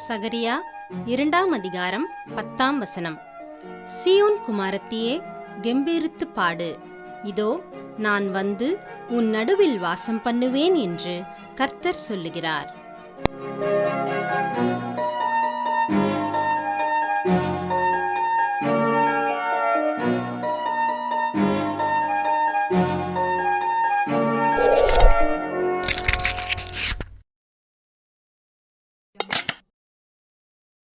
சகரியா இரண்டாம் அதிகாரம் பத்தாம் வசனம். சியோன் குமாரத்தியே கெம்பீரித்து பாடு. இதோ நான் வந்து உன் நடுவில் வாசம் பண்ணுவேன் என்று கர்த்தர் சொல்லுகிறார்.